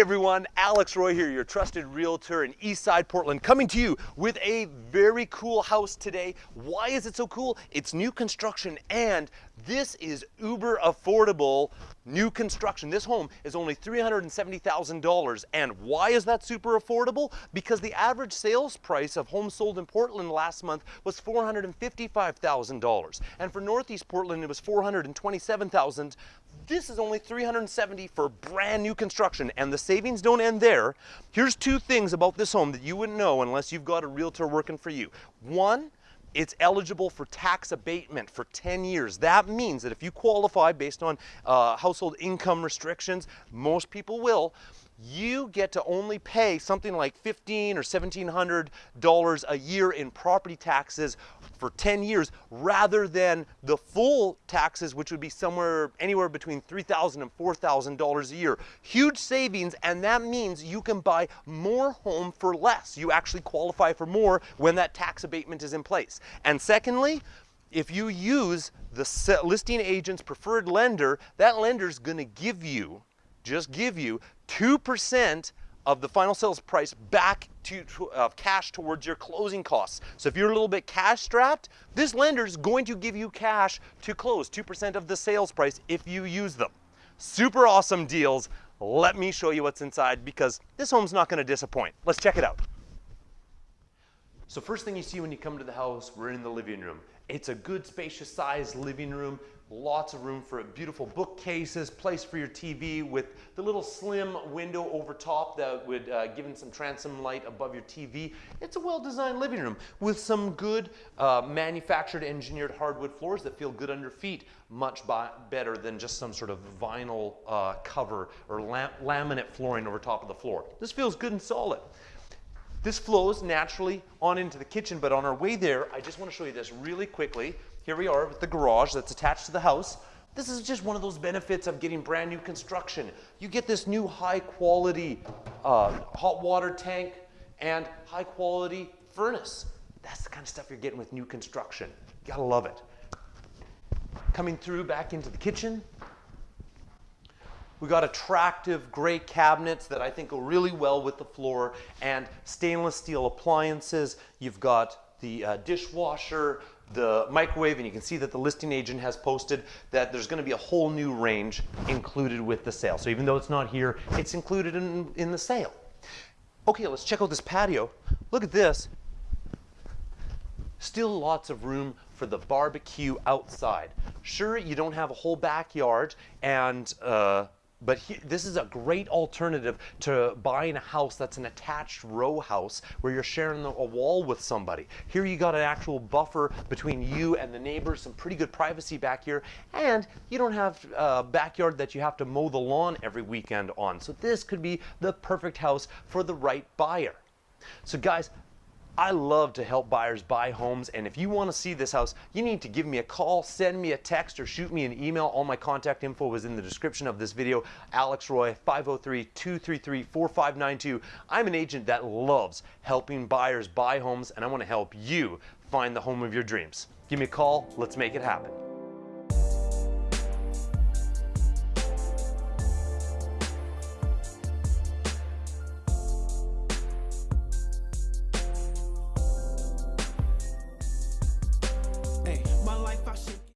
everyone, Alex Roy here, your trusted realtor in Eastside Portland, coming to you with a very cool house today. Why is it so cool? It's new construction and this is uber affordable new construction. This home is only $370,000 and why is that super affordable? Because the average sales price of homes sold in Portland last month was $455,000 and for Northeast Portland it was 427,000 this is only 370 for brand new construction and the savings don't end there. Here's two things about this home that you wouldn't know unless you've got a realtor working for you. One, it's eligible for tax abatement for 10 years. That means that if you qualify based on uh, household income restrictions, most people will, you get to only pay something like fifteen or seventeen hundred dollars a year in property taxes for 10 years rather than the full taxes which would be somewhere anywhere between $3,000 and $4,000 a year. Huge savings and that means you can buy more home for less. You actually qualify for more when that tax abatement is in place. And secondly, if you use the listing agent's preferred lender, that lender is going to give you just give you 2% of the final sales price back to, uh, cash towards your closing costs. So if you're a little bit cash strapped, this lender is going to give you cash to close 2% of the sales price if you use them. Super awesome deals. Let me show you what's inside because this home's not going to disappoint. Let's check it out. So first thing you see when you come to the house, we're in the living room. It's a good spacious sized living room lots of room for beautiful bookcases, place for your TV with the little slim window over top that would uh, give in some transom light above your TV. It's a well-designed living room with some good uh, manufactured engineered hardwood floors that feel good under feet, much better than just some sort of vinyl uh, cover or lam laminate flooring over top of the floor. This feels good and solid. This flows naturally on into the kitchen, but on our way there, I just want to show you this really quickly. Here we are with the garage that's attached to the house. This is just one of those benefits of getting brand new construction. You get this new high quality uh, hot water tank and high quality furnace. That's the kind of stuff you're getting with new construction. You gotta love it. Coming through back into the kitchen. We got attractive gray cabinets that I think go really well with the floor and stainless steel appliances. You've got the uh, dishwasher, the microwave, and you can see that the listing agent has posted that there's gonna be a whole new range included with the sale. So even though it's not here, it's included in, in the sale. Okay, let's check out this patio. Look at this. Still lots of room for the barbecue outside. Sure, you don't have a whole backyard and uh, but he, this is a great alternative to buying a house that's an attached row house where you're sharing a wall with somebody. Here you got an actual buffer between you and the neighbors, some pretty good privacy back here, and you don't have a backyard that you have to mow the lawn every weekend on. So this could be the perfect house for the right buyer. So guys, I love to help buyers buy homes, and if you want to see this house, you need to give me a call, send me a text, or shoot me an email. All my contact info was in the description of this video. Alex Roy, 503-233-4592. I'm an agent that loves helping buyers buy homes, and I want to help you find the home of your dreams. Give me a call. Let's make it happen.